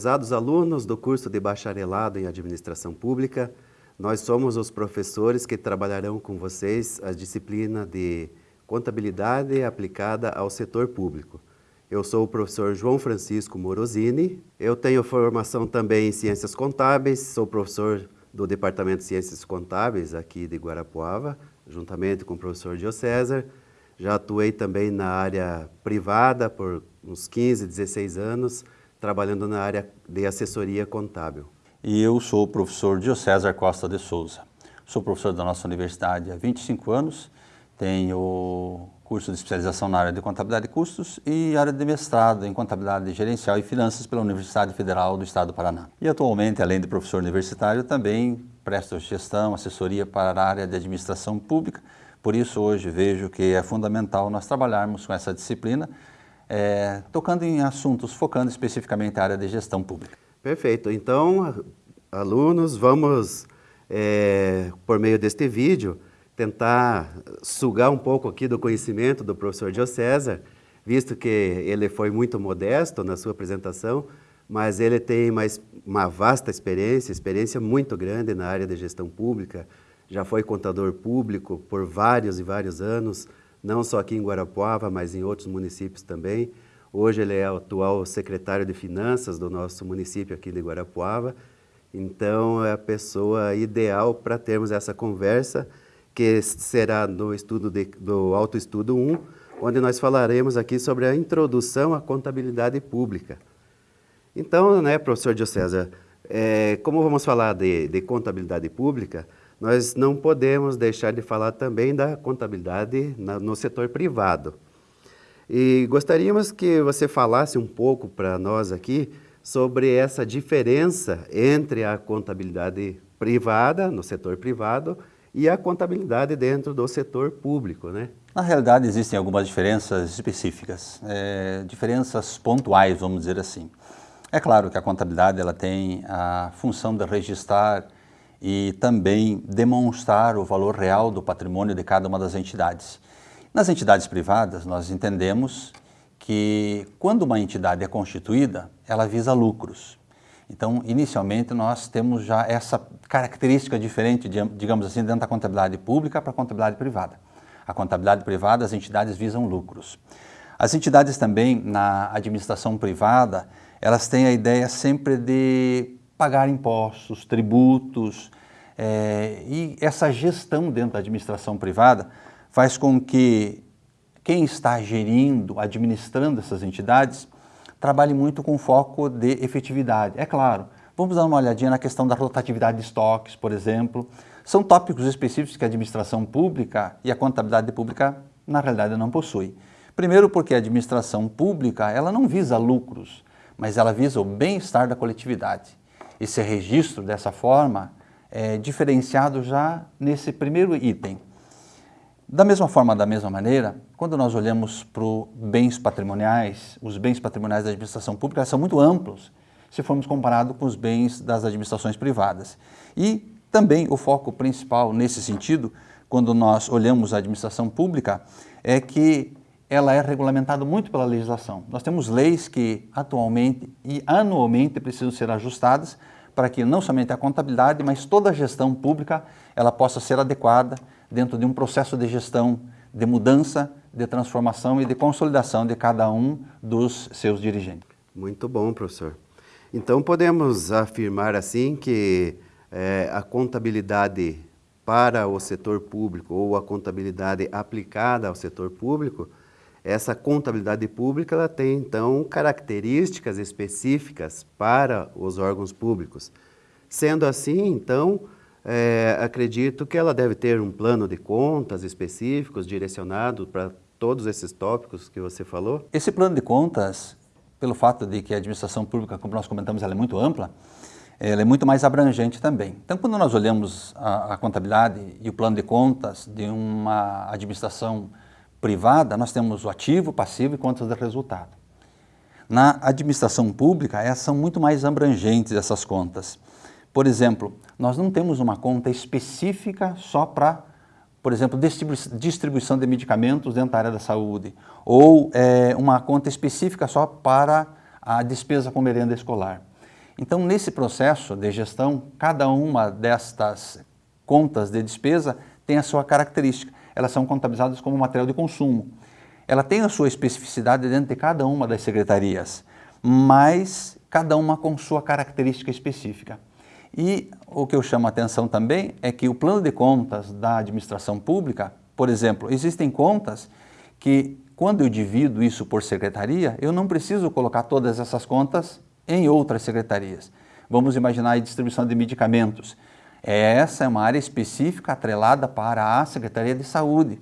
Prezados alunos do curso de Bacharelado em Administração Pública, nós somos os professores que trabalharão com vocês a disciplina de Contabilidade aplicada ao setor público. Eu sou o professor João Francisco Morosini, eu tenho formação também em Ciências Contábeis, sou professor do Departamento de Ciências Contábeis aqui de Guarapuava, juntamente com o professor Dio César. Já atuei também na área privada por uns 15, 16 anos, trabalhando na área de assessoria contábil. E eu sou o professor Diocésar Costa de Souza. Sou professor da nossa universidade há 25 anos, tenho curso de especialização na área de contabilidade e custos e área de mestrado em contabilidade gerencial e finanças pela Universidade Federal do Estado do Paraná. E atualmente, além de professor universitário, também presto gestão, assessoria para a área de administração pública. Por isso, hoje vejo que é fundamental nós trabalharmos com essa disciplina é, tocando em assuntos, focando especificamente a área de gestão pública. Perfeito. Então, alunos, vamos, é, por meio deste vídeo, tentar sugar um pouco aqui do conhecimento do professor Dio César, visto que ele foi muito modesto na sua apresentação, mas ele tem mais uma vasta experiência, experiência muito grande na área de gestão pública, já foi contador público por vários e vários anos, não só aqui em Guarapuava, mas em outros municípios também. Hoje ele é o atual secretário de Finanças do nosso município aqui de Guarapuava, então é a pessoa ideal para termos essa conversa, que será no estudo de, do autoestudo 1, onde nós falaremos aqui sobre a introdução à contabilidade pública. Então, né, professor Diocesa, é, como vamos falar de, de contabilidade pública, nós não podemos deixar de falar também da contabilidade no setor privado. E gostaríamos que você falasse um pouco para nós aqui sobre essa diferença entre a contabilidade privada, no setor privado, e a contabilidade dentro do setor público, né? Na realidade, existem algumas diferenças específicas, é, diferenças pontuais, vamos dizer assim. É claro que a contabilidade ela tem a função de registrar e também demonstrar o valor real do patrimônio de cada uma das entidades. Nas entidades privadas, nós entendemos que quando uma entidade é constituída, ela visa lucros. Então, inicialmente, nós temos já essa característica diferente, digamos assim, dentro da contabilidade pública para a contabilidade privada. A contabilidade privada, as entidades visam lucros. As entidades também, na administração privada, elas têm a ideia sempre de pagar impostos, tributos, é, e essa gestão dentro da administração privada faz com que quem está gerindo, administrando essas entidades, trabalhe muito com foco de efetividade. É claro, vamos dar uma olhadinha na questão da rotatividade de estoques, por exemplo. São tópicos específicos que a administração pública e a contabilidade pública, na realidade, não possui. Primeiro porque a administração pública, ela não visa lucros, mas ela visa o bem-estar da coletividade esse registro dessa forma é diferenciado já nesse primeiro item. Da mesma forma, da mesma maneira, quando nós olhamos para os bens patrimoniais, os bens patrimoniais da administração pública são muito amplos, se formos comparados com os bens das administrações privadas. E também o foco principal nesse sentido, quando nós olhamos a administração pública, é que ela é regulamentada muito pela legislação. Nós temos leis que atualmente e anualmente precisam ser ajustadas para que não somente a contabilidade, mas toda a gestão pública ela possa ser adequada dentro de um processo de gestão, de mudança, de transformação e de consolidação de cada um dos seus dirigentes. Muito bom, professor. Então podemos afirmar assim que é, a contabilidade para o setor público ou a contabilidade aplicada ao setor público essa contabilidade pública ela tem, então, características específicas para os órgãos públicos. Sendo assim, então, é, acredito que ela deve ter um plano de contas específicos, direcionado para todos esses tópicos que você falou? Esse plano de contas, pelo fato de que a administração pública, como nós comentamos, ela é muito ampla, ela é muito mais abrangente também. Então, quando nós olhamos a, a contabilidade e o plano de contas de uma administração privada, nós temos o ativo, passivo e contas de resultado. Na administração pública, essas são muito mais abrangentes, essas contas. Por exemplo, nós não temos uma conta específica só para, por exemplo, distribuição de medicamentos dentro da área da saúde, ou é, uma conta específica só para a despesa com merenda escolar. Então, nesse processo de gestão, cada uma destas contas de despesa tem a sua característica. Elas são contabilizadas como material de consumo. Ela tem a sua especificidade dentro de cada uma das secretarias, mas cada uma com sua característica específica. E o que eu chamo a atenção também é que o plano de contas da administração pública, por exemplo, existem contas que quando eu divido isso por secretaria, eu não preciso colocar todas essas contas em outras secretarias. Vamos imaginar a distribuição de medicamentos. Essa é uma área específica atrelada para a Secretaria de Saúde,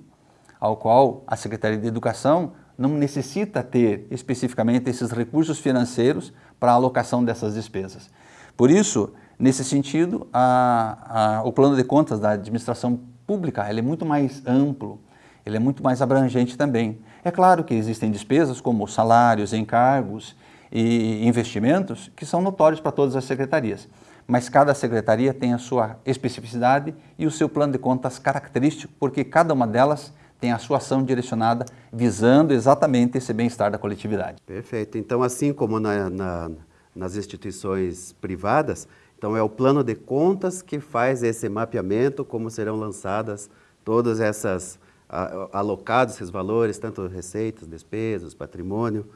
ao qual a Secretaria de Educação não necessita ter especificamente esses recursos financeiros para a alocação dessas despesas. Por isso, nesse sentido, a, a, o plano de contas da administração pública ele é muito mais amplo, ele é muito mais abrangente também. É claro que existem despesas como salários, encargos e investimentos que são notórios para todas as secretarias, mas cada secretaria tem a sua especificidade e o seu plano de contas característico, porque cada uma delas tem a sua ação direcionada visando exatamente esse bem-estar da coletividade. Perfeito. Então, assim como na, na, nas instituições privadas, então é o plano de contas que faz esse mapeamento, como serão lançadas todas essas, alocados esses valores, tanto receitas, despesas, patrimônio,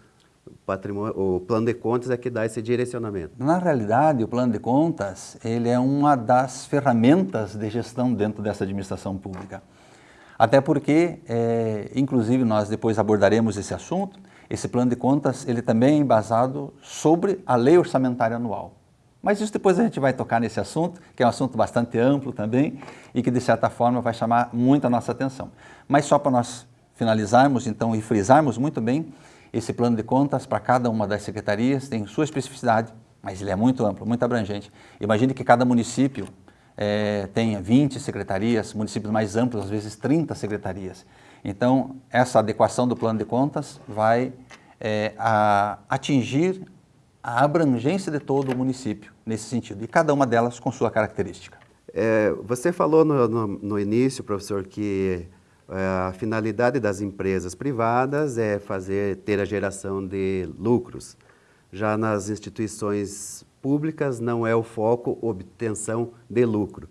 o plano de contas é que dá esse direcionamento. Na realidade, o plano de contas, ele é uma das ferramentas de gestão dentro dessa administração pública. Até porque, é, inclusive, nós depois abordaremos esse assunto, esse plano de contas ele também é embasado sobre a lei orçamentária anual. Mas isso depois a gente vai tocar nesse assunto, que é um assunto bastante amplo também e que de certa forma vai chamar muito a nossa atenção. Mas só para nós finalizarmos então e frisarmos muito bem, esse plano de contas para cada uma das secretarias tem sua especificidade, mas ele é muito amplo, muito abrangente. Imagine que cada município é, tenha 20 secretarias, municípios mais amplos, às vezes 30 secretarias. Então, essa adequação do plano de contas vai é, a, atingir a abrangência de todo o município nesse sentido, e cada uma delas com sua característica. É, você falou no, no, no, início, professor, que a finalidade das empresas privadas é fazer, ter a geração de lucros. Já nas instituições públicas não é o foco obtenção de lucro.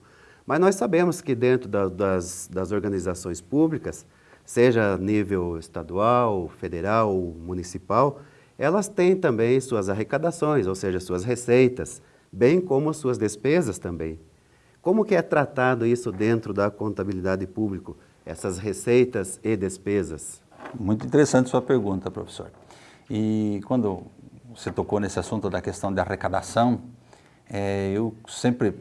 Mas nós sabemos que dentro da, das, das organizações públicas, seja nível estadual, federal, municipal, elas têm também suas arrecadações, ou seja, suas receitas, bem como suas despesas também. Como que é tratado isso dentro da contabilidade pública, essas receitas e despesas? Muito interessante sua pergunta, professor. E quando você tocou nesse assunto da questão da arrecadação, é, eu sempre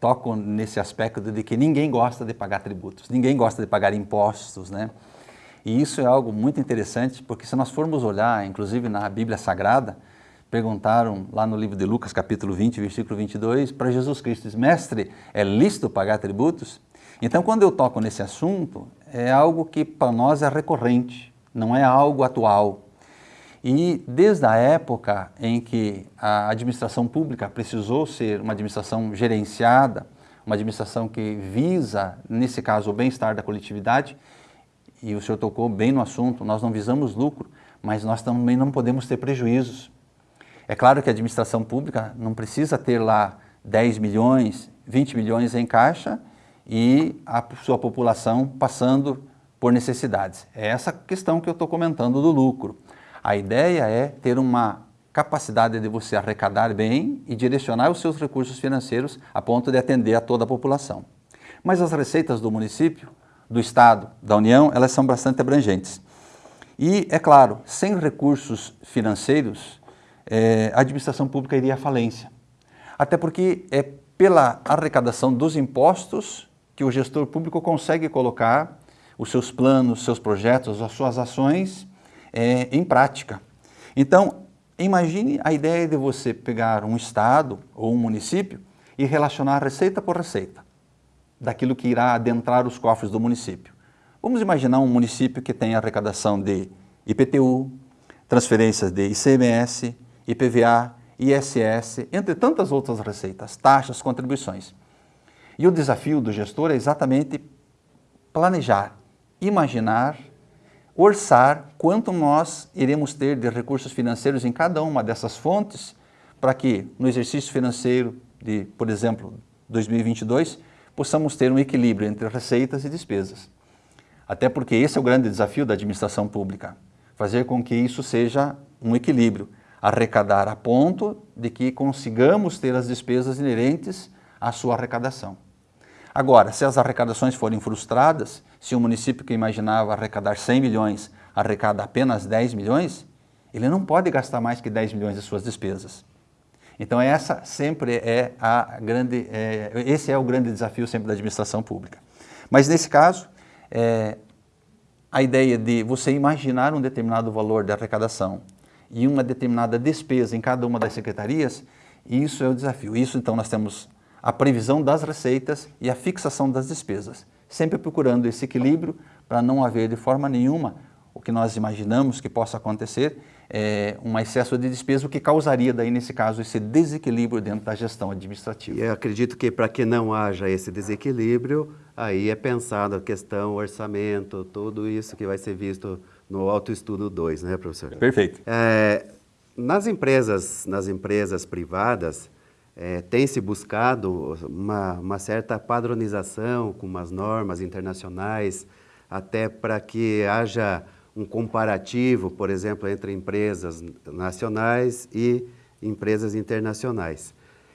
toco nesse aspecto de que ninguém gosta de pagar tributos, ninguém gosta de pagar impostos, né? E isso é algo muito interessante, porque se nós formos olhar, inclusive na Bíblia Sagrada, perguntaram lá no livro de Lucas, capítulo 20, versículo 22, para Jesus Cristo, mestre, é lícito pagar tributos? Então, quando eu toco nesse assunto, é algo que para nós é recorrente, não é algo atual, e desde a época em que a administração pública precisou ser uma administração gerenciada, uma administração que visa, nesse caso, o bem-estar da coletividade, e o senhor tocou bem no assunto, nós não visamos lucro, mas nós também não podemos ter prejuízos. É claro que a administração pública não precisa ter lá 10 milhões, 20 milhões em caixa e a sua população passando por necessidades. É essa questão que eu estou comentando do lucro. A ideia é ter uma capacidade de você arrecadar bem e direcionar os seus recursos financeiros a ponto de atender a toda a população. Mas as receitas do município, do Estado, da União, elas são bastante abrangentes. E, é claro, sem recursos financeiros, é, a administração pública iria à falência. Até porque é pela arrecadação dos impostos que o gestor público consegue colocar os seus planos, seus projetos, as suas ações é, em prática. Então, imagine a ideia de você pegar um estado ou um município e relacionar receita por receita daquilo que irá adentrar os cofres do município. Vamos imaginar um município que tem arrecadação de IPTU, transferências de ICMS, IPVA, ISS, entre tantas outras receitas, taxas, contribuições. E o desafio do gestor é exatamente planejar, imaginar orçar quanto nós iremos ter de recursos financeiros em cada uma dessas fontes para que no exercício financeiro de, por exemplo, 2022, possamos ter um equilíbrio entre receitas e despesas. Até porque esse é o grande desafio da administração pública, fazer com que isso seja um equilíbrio, arrecadar a ponto de que consigamos ter as despesas inerentes à sua arrecadação. Agora, se as arrecadações forem frustradas, se o município que imaginava arrecadar 100 milhões arrecada apenas 10 milhões, ele não pode gastar mais que 10 milhões de suas despesas. Então essa sempre é a grande, é, esse é o grande desafio sempre da administração pública. Mas nesse caso, é, a ideia de você imaginar um determinado valor de arrecadação e uma determinada despesa em cada uma das secretarias, isso é o desafio. Isso então nós temos a previsão das receitas e a fixação das despesas, sempre procurando esse equilíbrio para não haver de forma nenhuma o que nós imaginamos que possa acontecer, é, um excesso de despesa, o que causaria daí, nesse caso, esse desequilíbrio dentro da gestão administrativa. E eu acredito que para que não haja esse desequilíbrio, aí é pensado a questão orçamento, tudo isso que vai ser visto no autoestudo 2, né, professor? Perfeito. É, nas empresas, nas empresas privadas, é, tem se buscado uma, uma certa padronização com umas normas internacionais, até para que haja um comparativo, por exemplo, entre empresas nacionais e empresas internacionais.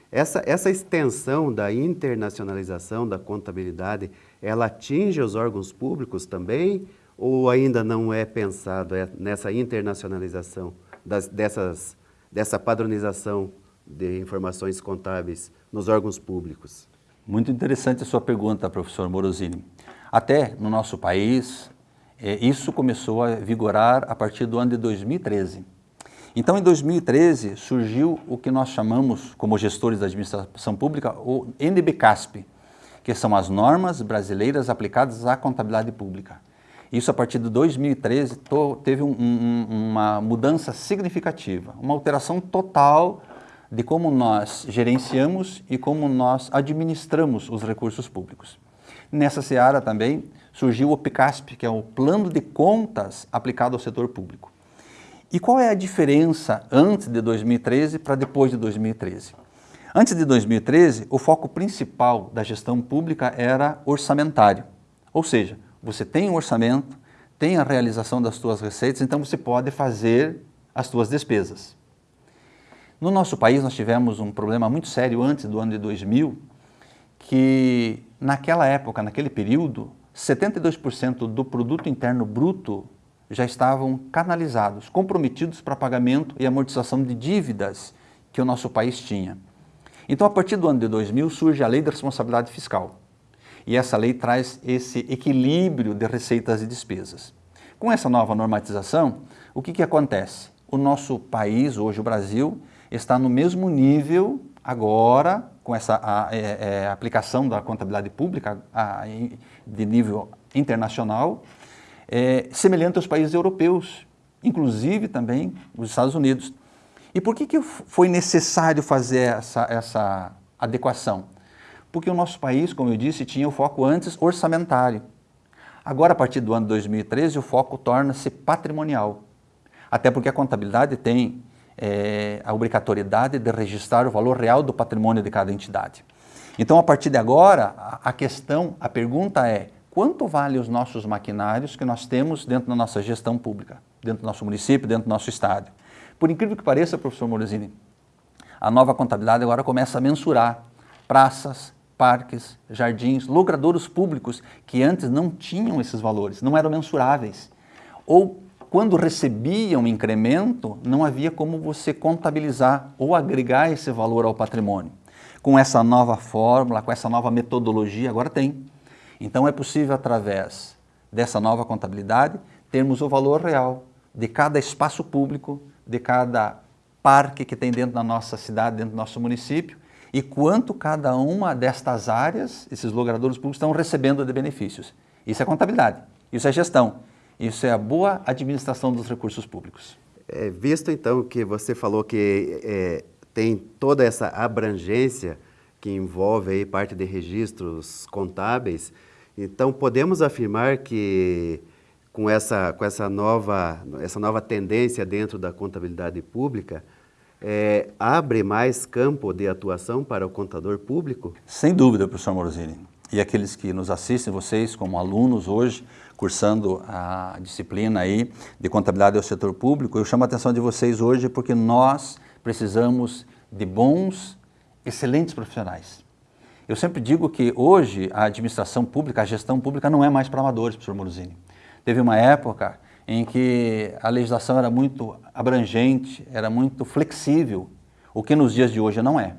Essa, essa extensão da internacionalização da contabilidade, ela atinge os órgãos públicos também ou ainda não é pensado é nessa internacionalização das, dessas, dessa padronização de informações contábeis nos órgãos públicos? Muito interessante a sua pergunta, professor Morosini. Até no nosso país, é, isso começou a vigorar a partir do ano de 2013. Então, em 2013, surgiu o que nós chamamos, como gestores da administração pública, o NBCASP, que são as normas brasileiras aplicadas à contabilidade pública. Isso, a partir de 2013, teve um, um, uma mudança significativa, uma alteração total de como nós gerenciamos e como nós administramos os recursos públicos. Nessa seara também surgiu o PICASP, que é o Plano de Contas aplicado ao setor público. E qual é a diferença antes de 2013 para depois de 2013? Antes de 2013, o foco principal da gestão pública era orçamentário, ou seja, você tem um orçamento, tem a realização das suas receitas, então você pode fazer as suas despesas. No nosso país nós tivemos um problema muito sério antes do ano de 2000, que naquela época, naquele período, 72% do produto interno bruto já estavam canalizados, comprometidos para pagamento e amortização de dívidas que o nosso país tinha. Então, a partir do ano de 2000, surge a Lei da Responsabilidade Fiscal. E essa lei traz esse equilíbrio de receitas e despesas. Com essa nova normatização, o que, que acontece? O nosso país, hoje o Brasil, está no mesmo nível agora com essa a, é, é, aplicação da contabilidade pública de nível internacional, é, semelhante aos países europeus, inclusive também os Estados Unidos. E por que, que foi necessário fazer essa, essa adequação? Porque o nosso país, como eu disse, tinha o foco antes orçamentário. Agora, a partir do ano 2013, o foco torna-se patrimonial. Até porque a contabilidade tem é, a obrigatoriedade de registrar o valor real do patrimônio de cada entidade. Então, a partir de agora, a questão, a pergunta é, quanto vale os nossos maquinários que nós temos dentro da nossa gestão pública, dentro do nosso município, dentro do nosso estado? Por incrível que pareça, professor Morosini, a nova contabilidade agora começa a mensurar praças, parques, jardins, logradouros públicos que antes não tinham esses valores, não eram mensuráveis. Ou quando recebia um incremento, não havia como você contabilizar ou agregar esse valor ao patrimônio. Com essa nova fórmula, com essa nova metodologia, agora tem. Então é possível, através dessa nova contabilidade, termos o valor real de cada espaço público, de cada parque que tem dentro da nossa cidade, dentro do nosso município, e quanto cada uma destas áreas, esses logradouros públicos, estão recebendo de benefícios. Isso é contabilidade, isso é gestão. Isso é a boa administração dos recursos públicos. É, visto então que você falou que é, tem toda essa abrangência que envolve aí parte de registros contábeis, então podemos afirmar que com essa, com essa, nova, essa nova tendência dentro da contabilidade pública, é, abre mais campo de atuação para o contador público? Sem dúvida, professor Morosini. E aqueles que nos assistem, vocês como alunos hoje, cursando a disciplina aí de contabilidade ao setor público, eu chamo a atenção de vocês hoje porque nós precisamos de bons, excelentes profissionais. Eu sempre digo que hoje a administração pública, a gestão pública não é mais para amadores, professor Morosini. Teve uma época em que a legislação era muito abrangente, era muito flexível, o que nos dias de hoje não é.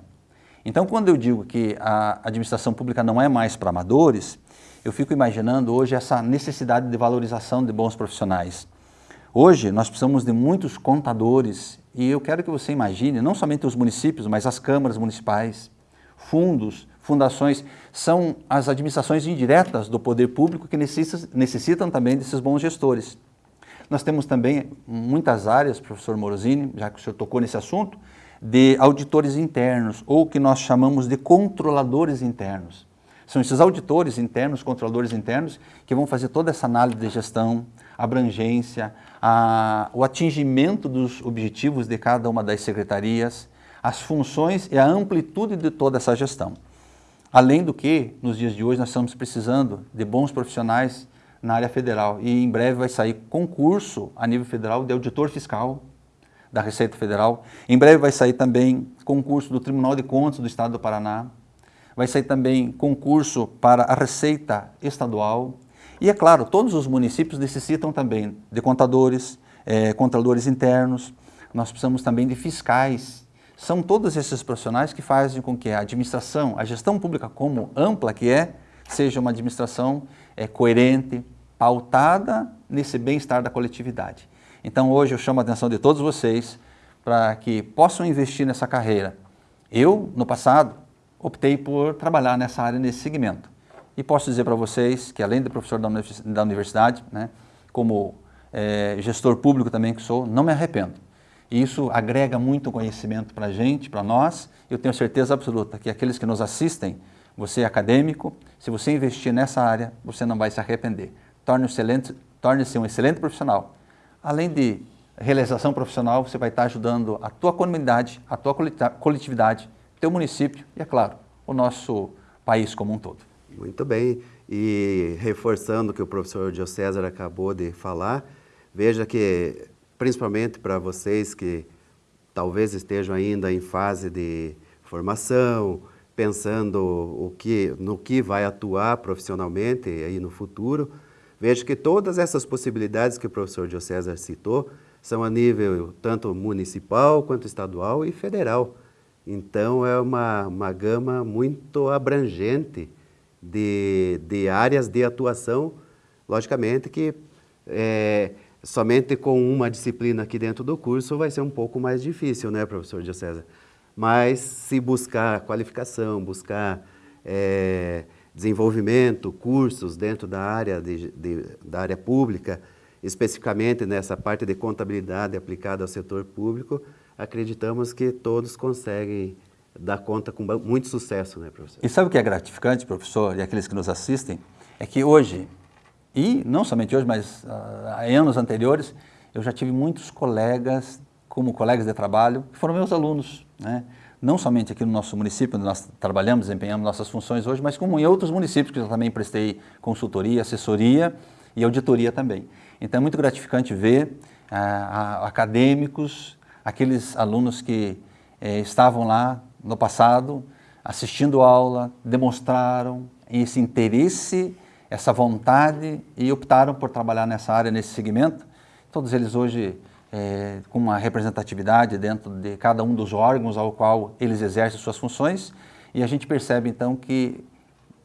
Então, quando eu digo que a administração pública não é mais para amadores, eu fico imaginando hoje essa necessidade de valorização de bons profissionais. Hoje, nós precisamos de muitos contadores e eu quero que você imagine, não somente os municípios, mas as câmaras municipais, fundos, fundações, são as administrações indiretas do poder público que necessitam, necessitam também desses bons gestores. Nós temos também muitas áreas, professor Morosini, já que o senhor tocou nesse assunto, de auditores internos, ou que nós chamamos de controladores internos. São esses auditores internos, controladores internos, que vão fazer toda essa análise de gestão, abrangência, a, o atingimento dos objetivos de cada uma das secretarias, as funções e a amplitude de toda essa gestão. Além do que, nos dias de hoje, nós estamos precisando de bons profissionais na área federal. E em breve vai sair concurso a nível federal de auditor fiscal da Receita Federal. Em breve vai sair também concurso do Tribunal de Contas do Estado do Paraná. Vai sair também concurso para a Receita Estadual. E é claro, todos os municípios necessitam também de contadores, é, contadores internos. Nós precisamos também de fiscais. São todos esses profissionais que fazem com que a administração, a gestão pública como ampla que é, seja uma administração é, coerente, pautada nesse bem-estar da coletividade. Então hoje eu chamo a atenção de todos vocês para que possam investir nessa carreira. Eu, no passado, optei por trabalhar nessa área, nesse segmento. E posso dizer para vocês que além de professor da universidade, né, como é, gestor público também que sou, não me arrependo. E isso agrega muito conhecimento para a gente, para nós. Eu tenho certeza absoluta que aqueles que nos assistem, você é acadêmico, se você investir nessa área, você não vai se arrepender torne-se torne um excelente profissional. Além de realização profissional, você vai estar ajudando a tua comunidade, a tua coletividade, teu município e, é claro, o nosso país como um todo. Muito bem. E reforçando o que o professor Diocésar acabou de falar, veja que, principalmente para vocês que talvez estejam ainda em fase de formação, pensando o que, no que vai atuar profissionalmente aí no futuro, Veja que todas essas possibilidades que o professor Diocésar citou são a nível tanto municipal quanto estadual e federal. Então é uma, uma gama muito abrangente de, de áreas de atuação, logicamente que é, somente com uma disciplina aqui dentro do curso vai ser um pouco mais difícil, né, professor Diocésar? Mas se buscar qualificação, buscar é, desenvolvimento, cursos dentro da área, de, de, da área pública, especificamente nessa parte de contabilidade aplicada ao setor público, acreditamos que todos conseguem dar conta com muito sucesso, né, professor? E sabe o que é gratificante, professor, e aqueles que nos assistem? É que hoje, e não somente hoje, mas uh, em anos anteriores, eu já tive muitos colegas, como colegas de trabalho, que foram meus alunos, né? não somente aqui no nosso município, onde nós trabalhamos, desempenhamos nossas funções hoje, mas como em outros municípios que eu também prestei consultoria, assessoria e auditoria também. Então é muito gratificante ver ah, acadêmicos, aqueles alunos que eh, estavam lá no passado, assistindo aula, demonstraram esse interesse, essa vontade e optaram por trabalhar nessa área, nesse segmento. Todos eles hoje é, com uma representatividade dentro de cada um dos órgãos ao qual eles exercem suas funções e a gente percebe então que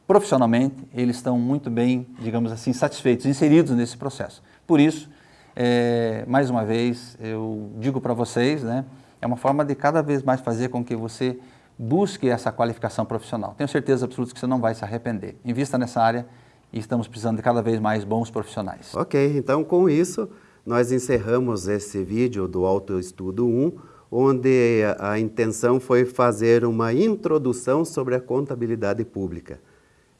profissionalmente eles estão muito bem, digamos assim, satisfeitos, inseridos nesse processo. Por isso, é, mais uma vez, eu digo para vocês, né, é uma forma de cada vez mais fazer com que você busque essa qualificação profissional. Tenho certeza absoluta que você não vai se arrepender. Invista nessa área e estamos precisando de cada vez mais bons profissionais. Ok, então com isso nós encerramos esse vídeo do Autoestudo 1, onde a intenção foi fazer uma introdução sobre a contabilidade pública.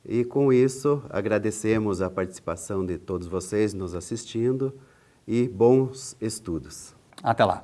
E com isso, agradecemos a participação de todos vocês nos assistindo e bons estudos. Até lá!